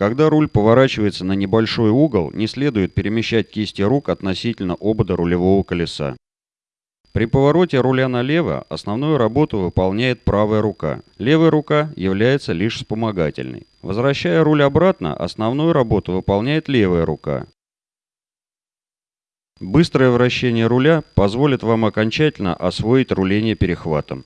Когда руль поворачивается на небольшой угол, не следует перемещать кисти рук относительно обода рулевого колеса. При повороте руля налево основную работу выполняет правая рука. Левая рука является лишь вспомогательной. Возвращая руль обратно, основную работу выполняет левая рука. Быстрое вращение руля позволит вам окончательно освоить руление перехватом.